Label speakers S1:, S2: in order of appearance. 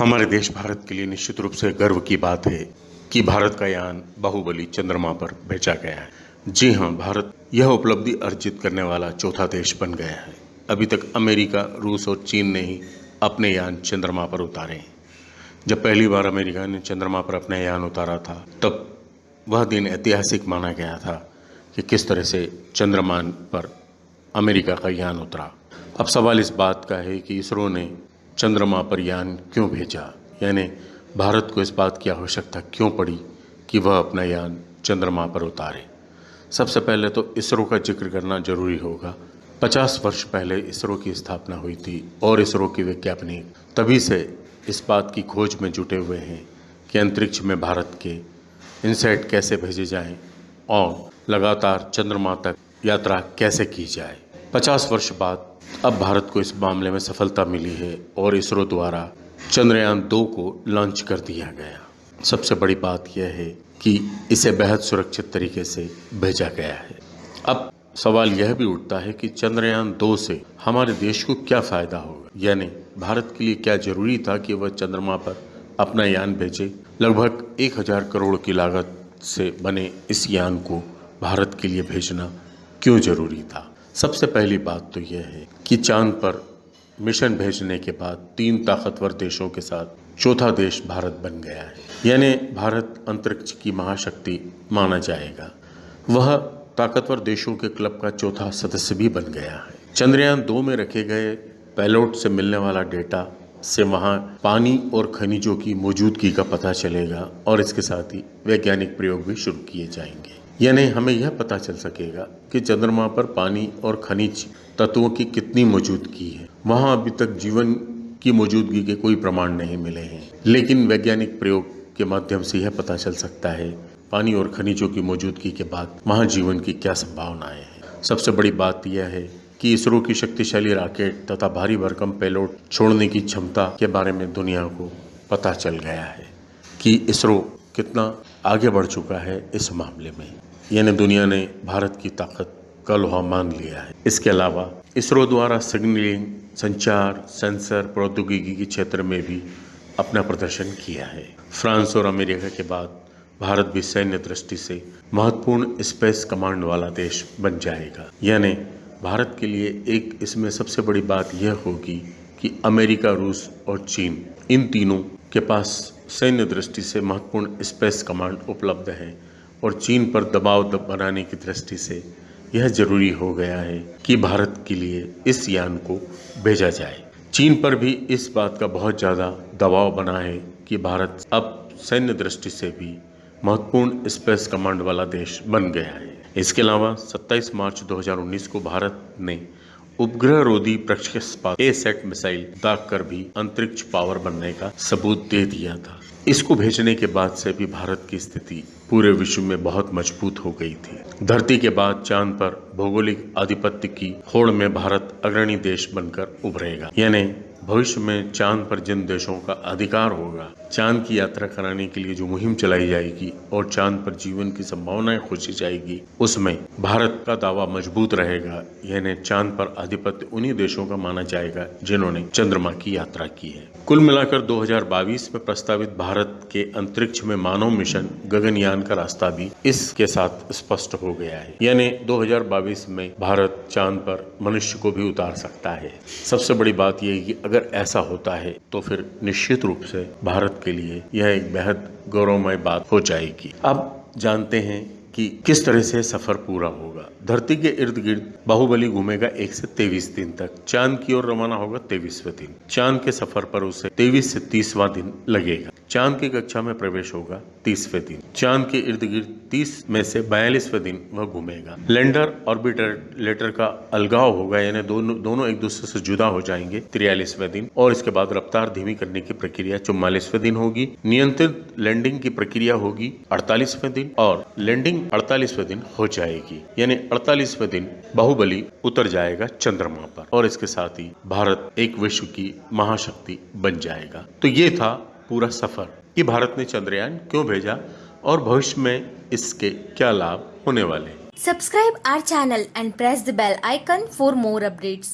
S1: हमारे देश भारत के लिए निश्चित रूप से गर्व की बात है कि भारत का यान बाहुबली चंद्रमा पर भेजा गया है। जी हाँ भारत यह उपलब्धि अर्जित करने वाला चौथा देश बन गया है। अभी तक अमेरिका, रूस और चीन ने ही अपने यान चंद्रमा पर उतारे हैं। जब पहली बार अमेरिका ने चंद्रमा पर अपना यान उतारा था, तब वह दिन ऐतिहासिक माना गया था कि किस तरह से चंद्रमान पर अमेरिका का यान उतरा। अब सवाल इस बात का है कि इसरो ने चंद्रमा पर यान क्यों भेजा? यानी भारत को इस बात की आवश्यकता क्यों पड़ी कि वह अपना यान चंद्रमा पर उतारे? सबसे पहले तो इसरो का ज़िक्र करना ज़रूरी होगा। 50 वर्ष पहले इसरो की स्थापना हुई थी और इसरो की वैज्ञानिक तभी से इस बात की खोज में जुटे हुए हैं कि अंतरिक्ष में भारत के इनसेट कैसे भेजे जाएँ और लगातार चंद्रमा तक यात्रा कैसे की जाए। 50 वर्ष बाद अब भारत को इस मामले में सफलता मिली है और इसरो द्वारा चंद्रयान दो को लॉन्च कर दिया गया। सबसे बड़ी बात यह है कि इसे बेहद सुरक्षित तरीके से भेजा गया है। अब सवाल यह भी उठता है कि चंद्रयान दो से हमारे देश को क्या फ़ायदा होगा? यानी भारत के लिए क्या ज़रूरी था कि वह चंद्रमा पर अपना यान भेजे? लगभग एक हज़ार करोड़ की लागत से बने इस यान को भारत के लिए भेजना क्यों ज़रूरी था? सबसे पहली बात तो यह है कि चाँद पर मिशन भेजने के बाद तीन ताकतवर देशों के साथ चौथा देश भारत बन गया है। यानी भारत अंतरिक्ष की महाशक्ति माना जाएगा। वह ताकतवर देशों के क्लब का चौथा सदस्य भी बन गया है। चंद्रयान दो में रखे गए पैलोट से मिलने वाला डेटा से वहाँ पानी और खनिजों की मौजूदगी का पता चलेगा और इसके साथ ही वैज्ञानिक प्रयोग भी शुरू किए जाएँगे। यानी हमें यह पता चल सकेगा कि चंद्रमा पर पानी और खनिज तत्वों की कितनी मौजूदगी है। वहाँ अभी तक जीवन की मौजूदगी के कोई प्रमाण नहीं मिले हैं। लेकिन वैज्ञानिक प्रयोग के माध्यम से यह पता चल सकता है पानी और खनिजों की मौजूदगी के बाद वहाँ जीवन की क्या संभावनाएँ हैं। सबसे बड़ी बात यह है कि इसरो की शक्तिशाली रॉकेट तथा भारी भरकम पेलोड छोड़ने की क्षमता के बारे में दुनिया को पता चल गया है कि इसरो कितना आगे बढ़ चुका है इस मामले में। यानी दुनिया ने भारत की ताकत का लोहा मान लिया है। इसके अलावा इसरो द्वारा सिग्नलिंग, संचार, सेंसर, प्रौद्योगिकी के क्षेत्र में भी अपना प्रदर्शन किया है। फ्रांस और अमेरिका के बाद भारत भी सैन्य दृष्टि से महत्वपूर्ण स्पेस कमांड वाला देश बन जाएगा। यानी भारत के लिए एक इसमें सबसे बड़ी बात यह होगी कि अमेरिका, रूस और चीन, इन तीनों के पास सैन्य दृष्टि से महत्वपूर्ण स्पेस कमांड उपलब्ध है। और चीन पर दबाव बनाने की दृष्टि से यह ज़रूरी हो गया है कि भारत के लिए इस यान को भेजा जाए। चीन पर भी इस बात का बहुत ज़्यादा दबाव बना है कि भारत अब सैन्य दृष्टि से भी महत्वपूर्ण स्पेस कमांड वाला देश बन गया है। इसके अलावा 27 मार्च 2019 को भारत ने उपग्रह रोधी प्रक्षेपण ए सेट मिसाइल दाग कर भी अंतरिक्ष पावर बनने का सबूत दे दिया था। इसको भेजने के बाद से भी भारत की स्थिति पूरे विश्व में बहुत मज़बूत हो गई थी। धरती के बाद चाँद पर भौगोलिक आधिपत्य की होड़ में भारत अग्रणी देश बनकर उभरेगा। यानी भविष्य में चाँद पर जिन देशों का अधिकार होगा चाँद की यात्रा कराने के लिए जो मुहिम चलाई जाएगी और चाँद पर जीवन की संभावनाएँ खोजी जाएगी, उसमें भारत का दावा मज़बूत रहेगा, यानी चाँद पर आधिपत्य उन्हीं देशों का माना जाएगा जिन्होंने चंद्रमा की यात्रा की है। कुल मिलाकर 2022 में प्रस्तावित भारत के अंतरिक्ष में मानव मिशन गगनयान का रास्ता भी इसके साथ स्पष्ट हो गया है। यानी 2022 में भारत चाँद पर मनुष्य को भी उतार सकता है। सबसे बड़ी बात यह कि अगर ऐसा होता है तो फिर निश्चित रूप से भारत के लिए यह एक बेहद गौरवमय बात हो जाएगी। अब जानते हैं कि किस तरह से सफ़र पूरा होगा। धरती के इर्द गिर्द बाहुबली घूमेगा एक से तेईस दिन तक। चाँद की ओर रवाना होगा तेईसवें दिन। चाँद के सफ़र पर उसे तेईस से तीसवा दिन लगेगा। चाँद की कक्षा में प्रवेश होगा तीसवें दिन। चाँद के इर्द गिर्द तीस में से बयालीसवें दिन वह घूमेगा। लैंडर ऑर्बिटर लेटर का अलगाव होगा, यानी दोनों दोनों एक दूसरे से जुदा हो जाएँगे तिरयालीसवें दिन, और इसके बाद रफ्तार धीमी करने की प्रक्रिया चौवालीसवें दिन होगी। नियंत्रित लैंडिंग की प्रक्रिया होगी अड़तालीसवें दिन, और लैंडिंग अड़तालीसवें दिन हो जाएगी, यानी अड़तालीसवें दिन बाहुबली उतर जाएगा चंद्रमा पर, और इसके साथ ही भारत एक विश्व की महाशक्ति बन जाएगा। तो ये था पूरा सफ़र कि भारत ने चंद्रयान क्यों भेजा और भविष्य में इसके क्या लाभ होने वाले
S2: subscribe our channel and press the bell icon for more updates